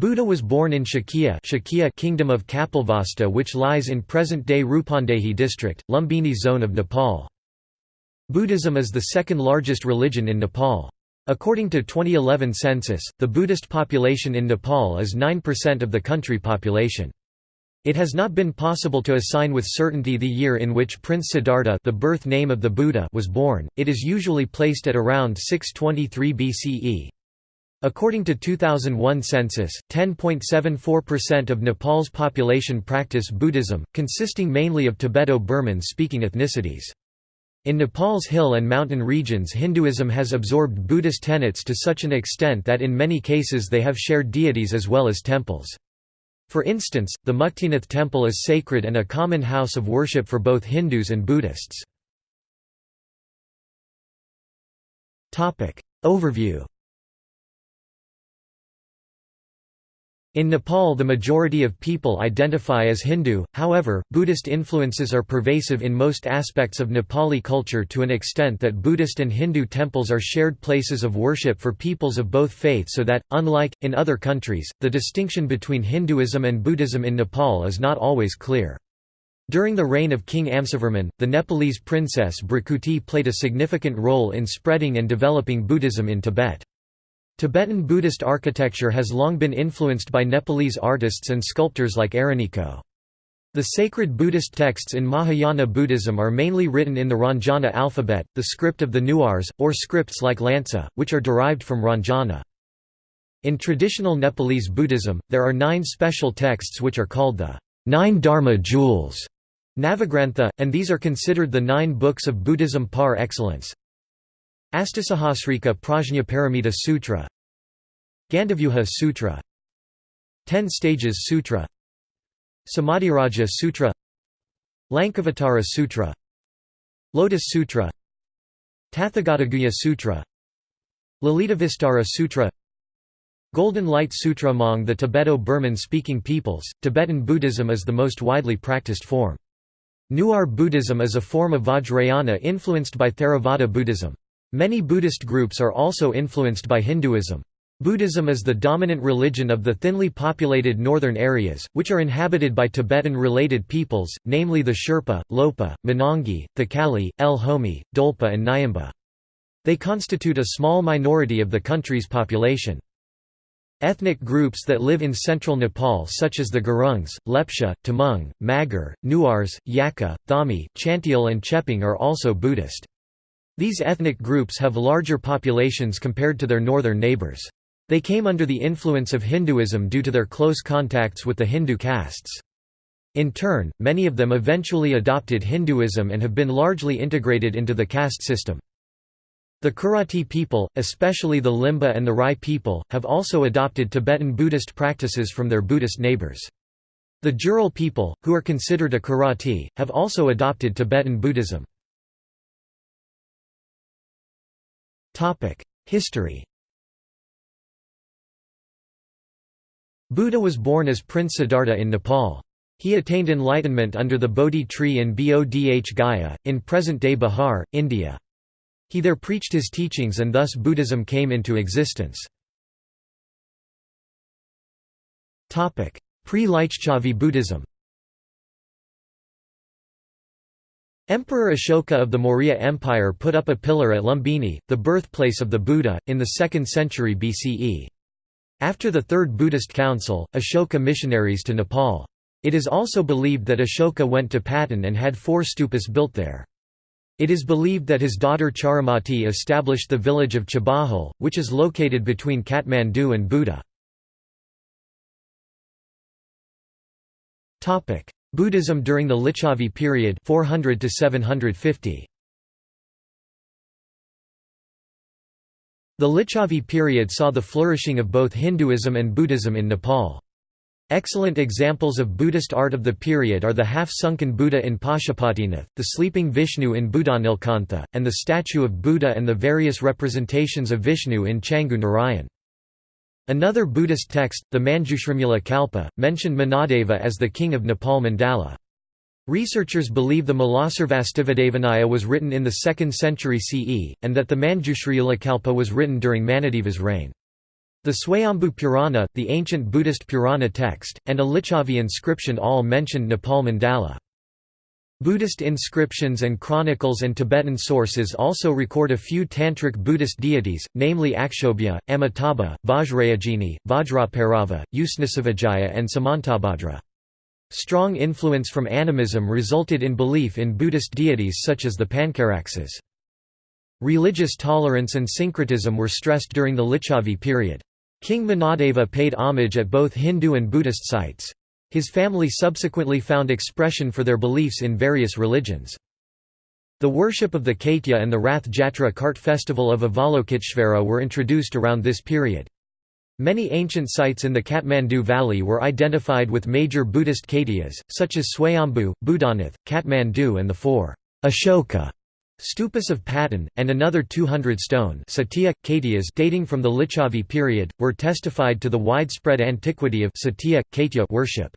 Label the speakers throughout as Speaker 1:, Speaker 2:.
Speaker 1: Buddha was born in Shakya, Shakya Kingdom of Kapilvastu which lies in present-day Rupandehi district, Lumbini zone of Nepal. Buddhism is the second largest religion in Nepal. According to 2011 census, the Buddhist population in Nepal is 9% of the country population. It has not been possible to assign with certainty the year in which Prince Siddhartha the birth name of the Buddha was born, it is usually placed at around 623 BCE. According to 2001 census, 10.74% of Nepal's population practice Buddhism, consisting mainly of Tibeto-Burman speaking ethnicities. In Nepal's hill and mountain regions Hinduism has absorbed Buddhist tenets to such an extent that in many cases they have shared deities as well as temples. For instance, the Muktinath temple is sacred and a common house of worship for both Hindus and Buddhists. Overview In Nepal the majority of people identify as Hindu, however, Buddhist influences are pervasive in most aspects of Nepali culture to an extent that Buddhist and Hindu temples are shared places of worship for peoples of both faiths so that, unlike, in other countries, the distinction between Hinduism and Buddhism in Nepal is not always clear. During the reign of King Amsavarman, the Nepalese princess Bhrikuti played a significant role in spreading and developing Buddhism in Tibet. Tibetan Buddhist architecture has long been influenced by Nepalese artists and sculptors like Araniko. The sacred Buddhist texts in Mahayana Buddhism are mainly written in the Ranjana alphabet, the script of the Newars, or scripts like Lansa, which are derived from Ranjana. In traditional Nepalese Buddhism, there are nine special texts which are called the Nine Dharma Jewels, Navagrantha, and these are considered the nine books of Buddhism par excellence. Astasahasrika Prajnaparamita Sutra Gandavyuha Sutra Ten Stages Sutra Samadhiraja Sutra Lankavatara Sutra Lotus Sutra Tathagatagarbha Sutra Lalitavistara Sutra Golden Light Sutra Among the Tibeto-Burman speaking peoples, Tibetan Buddhism is the most widely practiced form. Newar Buddhism is a form of Vajrayana influenced by Theravada Buddhism. Many Buddhist groups are also influenced by Hinduism. Buddhism is the dominant religion of the thinly populated northern areas, which are inhabited by Tibetan-related peoples, namely the Sherpa, Lopa, Monongi, Thakali, El Homi, Dolpa and Nyamba. They constitute a small minority of the country's population. Ethnic groups that live in central Nepal such as the Gurungs, Lepcha, Tamang, Magar, Newars, Yakkha, Thami, Chantyal and Chepang are also Buddhist. These ethnic groups have larger populations compared to their northern neighbors. They came under the influence of Hinduism due to their close contacts with the Hindu castes. In turn, many of them eventually adopted Hinduism and have been largely integrated into the caste system. The Kirati people, especially the Limba and the Rai people, have also adopted Tibetan Buddhist practices from their Buddhist neighbors. The Jural people, who are considered a Kirati, have also adopted Tibetan Buddhism. History Buddha was born as Prince Siddhartha in Nepal. He attained enlightenment under the Bodhi tree in Bodh Gaya, in present-day Bihar, India. He there preached his teachings and thus Buddhism came into existence. Pre-Licchavi Buddhism Emperor Ashoka of the Maurya Empire put up a pillar at Lumbini, the birthplace of the Buddha, in the 2nd century BCE. After the Third Buddhist Council, Ashoka missionaries to Nepal. It is also believed that Ashoka went to Patan and had four stupas built there. It is believed that his daughter Charumati established the village of Chabahal, which is located between Kathmandu and Buda. Buddhism during the Licchavi period 400 to 750. The Licchavi period saw the flourishing of both Hinduism and Buddhism in Nepal. Excellent examples of Buddhist art of the period are the half-sunken Buddha in Pashupatinath, the sleeping Vishnu in Buddhanilkantha, and the statue of Buddha and the various representations of Vishnu in Changu Narayan. Another Buddhist text, the Manjushrimula Kalpa, mentioned Manadeva as the king of Nepal Mandala. Researchers believe the Mulasarvastivadavinaya was written in the 2nd century CE, and that the Manjushrimula Kalpa was written during Manadeva's reign. The Swayambhu Purana, the ancient Buddhist Purana text, and a Licchavi inscription all mentioned Nepal mandala. Buddhist inscriptions and chronicles and Tibetan sources also record a few tantric Buddhist deities, namely Akshobhya, Amitabha, Vajrayogini, Vajraparava, Usnasivajaya and Samantabhadra. Strong influence from animism resulted in belief in Buddhist deities such as the Pankaraksas. Religious tolerance and syncretism were stressed during the Licchavi period. King Manadeva paid homage at both Hindu and Buddhist sites. His family subsequently found expression for their beliefs in various religions. The worship of the Kaitya and the Rath Jatra cart festival of Avalokiteshvara were introduced around this period. Many ancient sites in the Kathmandu Valley were identified with major Buddhist Kaityas, such as Swayambhu, Buddhanath, Kathmandu and the four Ashoka stupas of Patan, and another 200 stone Satya, Kaityas dating from the Licchavi period, were testified to the widespread antiquity of Satya, worship.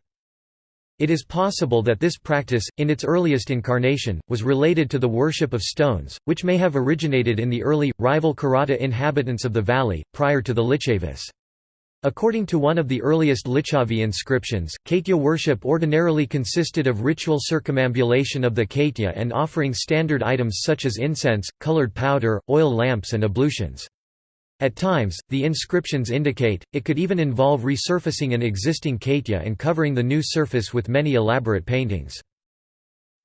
Speaker 1: It is possible that this practice, in its earliest incarnation, was related to the worship of stones, which may have originated in the early, rival Kharata inhabitants of the valley, prior to the Licchavis. According to one of the earliest Licchavi inscriptions, Kaitya worship ordinarily consisted of ritual circumambulation of the Kaitya and offering standard items such as incense, colored powder, oil lamps and ablutions. At times, the inscriptions indicate, it could even involve resurfacing an existing Kaitya and covering the new surface with many elaborate paintings.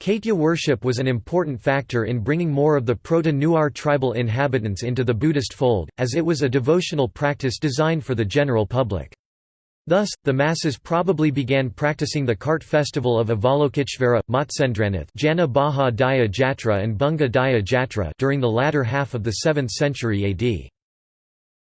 Speaker 1: Kaitya worship was an important factor in bringing more of the Proto-Newar tribal inhabitants into the Buddhist fold, as it was a devotional practice designed for the general public. Thus, the masses probably began practicing the cart festival of Avalokiteshvara, Matsyendranath Jana Baha Daya Jatra and Bunga Daya Jatra during the latter half of the 7th century AD.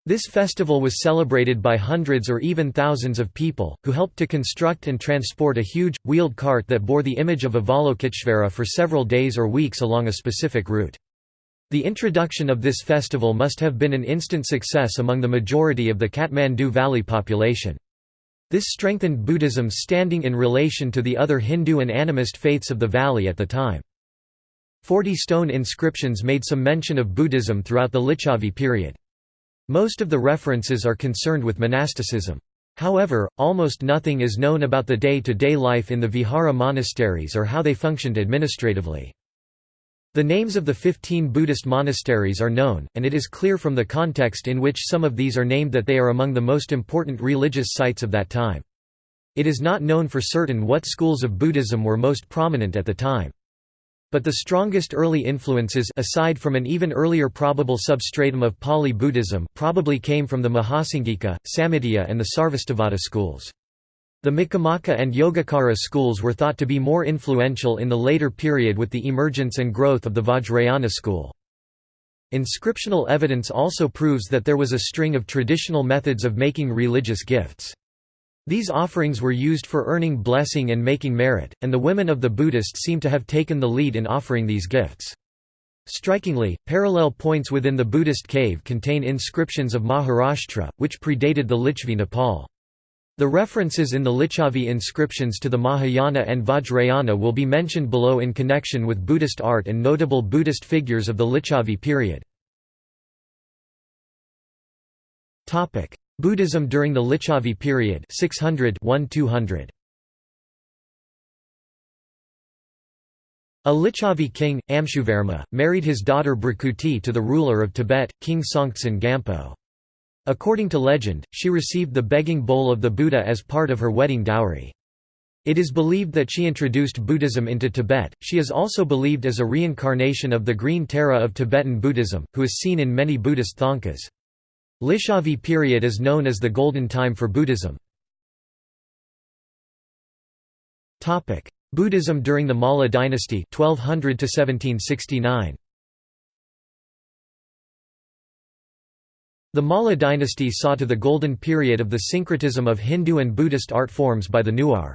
Speaker 1: This festival was celebrated by hundreds or even thousands of people, who helped to construct and transport a huge, wheeled cart that bore the image of Avalokiteshvara for several days or weeks along a specific route. The introduction of this festival must have been an instant success among the majority of the Kathmandu Valley population. This strengthened Buddhism's standing in relation to the other Hindu and animist faiths of the valley at the time. Forty stone inscriptions made some mention of Buddhism throughout the Licchavi period. Most of the references are concerned with monasticism. However, almost nothing is known about the day-to-day -day life in the Vihara monasteries or how they functioned administratively. The names of the 15 Buddhist monasteries are known, and it is clear from the context in which some of these are named that they are among the most important religious sites of that time. It is not known for certain what schools of Buddhism were most prominent at the time. But the strongest early influences aside from an even earlier probable substratum of Pali Buddhism probably came from the Mahasanghika, Samitiya and the Sarvastivada schools. The Miccamacca and Yogacara schools were thought to be more influential in the later period with the emergence and growth of the Vajrayana school. Inscriptional evidence also proves that there was a string of traditional methods of making religious gifts. These offerings were used for earning blessing and making merit, and the women of the Buddhists seem to have taken the lead in offering these gifts. Strikingly, parallel points within the Buddhist cave contain inscriptions of Maharashtra, which predated the Lichvi Nepal. The references in the Licchavi inscriptions to the Mahayana and Vajrayana will be mentioned below in connection with Buddhist art and notable Buddhist figures of the Licchavi period. Buddhism during the Licchavi period 600 -200. A Licchavi king, Amshuvarma, married his daughter Bhrikuti to the ruler of Tibet, King Songtsen Gampo. According to legend, she received the begging bowl of the Buddha as part of her wedding dowry. It is believed that she introduced Buddhism into Tibet. She is also believed as a reincarnation of the Green Tara of Tibetan Buddhism, who is seen in many Buddhist thangkas. Licchavi period is known as the Golden Time for Buddhism. Buddhism during the Malla dynasty 1200 to 1769. The Malla dynasty saw to the golden period of the syncretism of Hindu and Buddhist art forms by the Newar.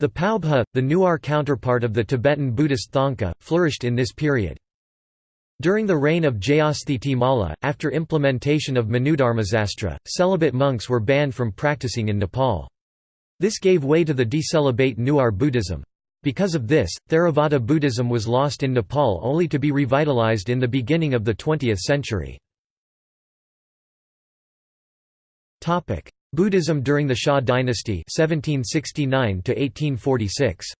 Speaker 1: The Paubha, the Newar counterpart of the Tibetan Buddhist Thangka, flourished in this period. During the reign of Jayasthiti Malla, after implementation of Manudharmasastra, celibate monks were banned from practicing in Nepal. This gave way to the decelibate Newar Buddhism. Because of this, Theravada Buddhism was lost in Nepal only to be revitalized in the beginning of the 20th century. Buddhism during the Shah dynasty 1769 to 1846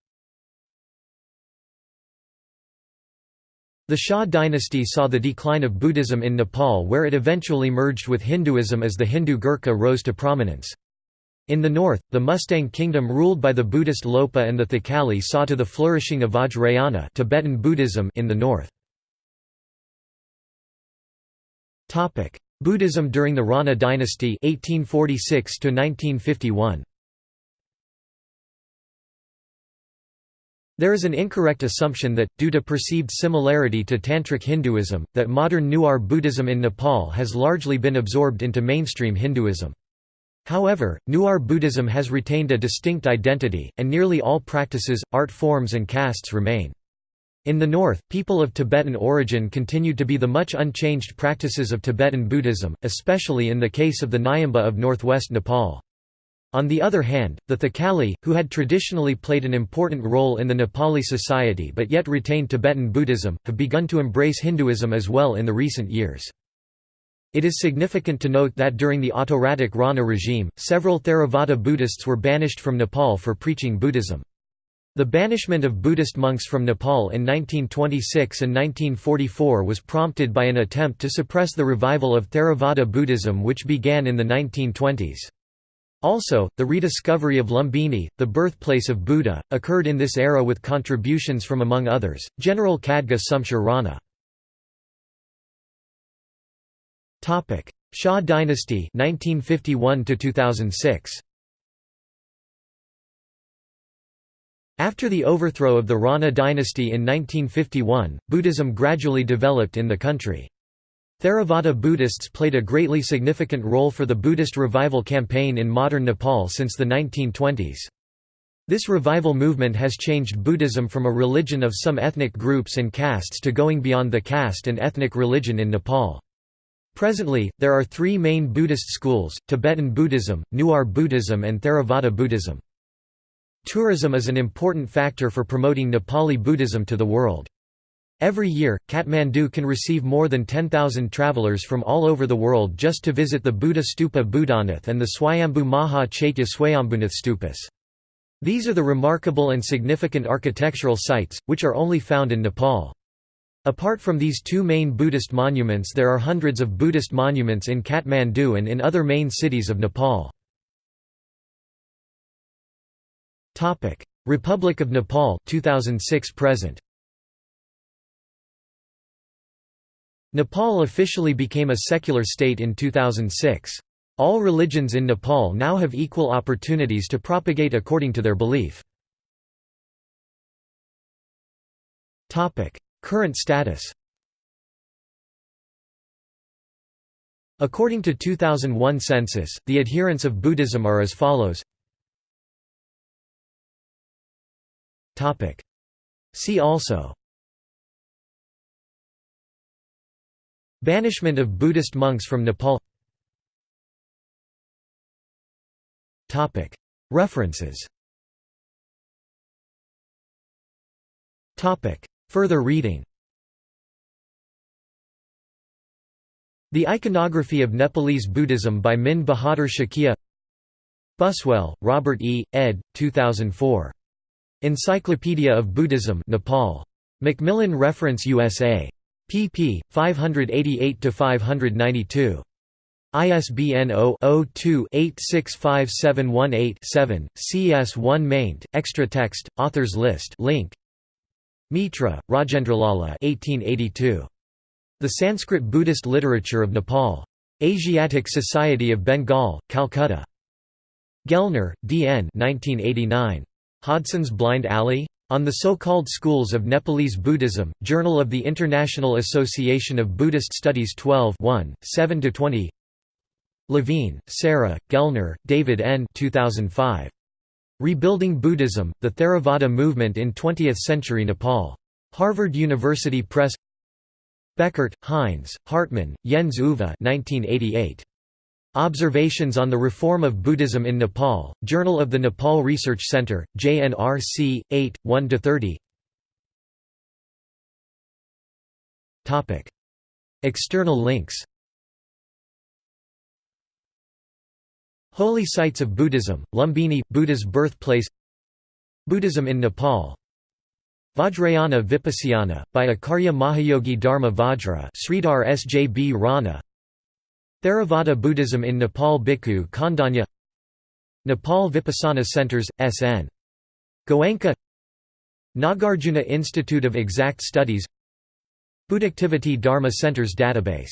Speaker 1: The Shah dynasty saw the decline of Buddhism in Nepal where it eventually merged with Hinduism as the Hindu Gurkha rose to prominence. In the north, the Mustang kingdom ruled by the Buddhist Lopa and the Thakali saw to the flourishing of Vajrayana Tibetan Buddhism in the north. Buddhism during the Rana dynasty 1846 1951. There is an incorrect assumption that, due to perceived similarity to Tantric Hinduism, that modern Newar Buddhism in Nepal has largely been absorbed into mainstream Hinduism. However, Newar Buddhism has retained a distinct identity, and nearly all practices, art forms and castes remain. In the north, people of Tibetan origin continue to be the much unchanged practices of Tibetan Buddhism, especially in the case of the Nyamba of northwest Nepal. On the other hand, the Thakali, who had traditionally played an important role in the Nepali society but yet retained Tibetan Buddhism, have begun to embrace Hinduism as well in the recent years. It is significant to note that during the autocratic Rana regime, several Theravada Buddhists were banished from Nepal for preaching Buddhism. The banishment of Buddhist monks from Nepal in 1926 and 1944 was prompted by an attempt to suppress the revival of Theravada Buddhism which began in the 1920s. Also, the rediscovery of Lumbini, the birthplace of Buddha, occurred in this era with contributions from among others, General Khadga Shumsher Rana. Shah dynasty 1951 2006. After the overthrow of the Rana dynasty in 1951, Buddhism gradually developed in the country. Theravada Buddhists played a greatly significant role for the Buddhist revival campaign in modern Nepal since the 1920s. This revival movement has changed Buddhism from a religion of some ethnic groups and castes to going beyond the caste and ethnic religion in Nepal. Presently, there are three main Buddhist schools, Tibetan Buddhism, Newar Buddhism and Theravada Buddhism. Tourism is an important factor for promoting Nepali Buddhism to the world. Every year, Kathmandu can receive more than 10,000 travelers from all over the world just to visit the Buddha Stupa Buddhanath and the Swayambhu Maha Chaitya Swayambhunath Stupas. These are the remarkable and significant architectural sites, which are only found in Nepal. Apart from these two main Buddhist monuments there are hundreds of Buddhist monuments in Kathmandu and in other main cities of Nepal. Republic of Nepal 2006 present Nepal officially became a secular state in 2006. All religions in Nepal now have equal opportunities to propagate according to their belief. Current status According to 2001 census, the adherents of Buddhism are as follows See also Banishment of Buddhist monks from Nepal References Further reading The Iconography of Nepalese Buddhism by Min Bahadur Shakya Buswell, Robert E., ed. 2004. Encyclopedia of Buddhism Nepal. Macmillan Reference USA pp. 588–592. ISBN 0-02-865718-7, CS1 maint, extra text, authors list link. Mitra, Rajendralala 1882. The Sanskrit Buddhist Literature of Nepal. Asiatic Society of Bengal, Calcutta. Gellner, D. N. 1989. Hodgson's Blind Alley? On the So-Called Schools of Nepalese Buddhism, Journal of the International Association of Buddhist Studies 12 7–20 Levine, Sarah, Gellner, David N. 2005. Rebuilding Buddhism, The Theravada Movement in Twentieth-Century Nepal. Harvard University Press Bechert, Heinz, Hartmann, Jens Uwe 1988. Observations on the Reform of Buddhism in Nepal, Journal of the Nepal Research Center, JNRC, 8, 1–30 External links. Holy sites of Buddhism, Lumbini, Buddha's birthplace. Buddhism in Nepal. Vajrayana Vipassana, by Acharya Mahayogi Dharma Vajra Sridhar Sjb Rana Theravada Buddhism in Nepal Bhikkhu Khandanya Nepal Vipassana Centers, S.N. Goenka Nagarjuna Institute of Exact Studies Buddhactivity Dharma Centers Database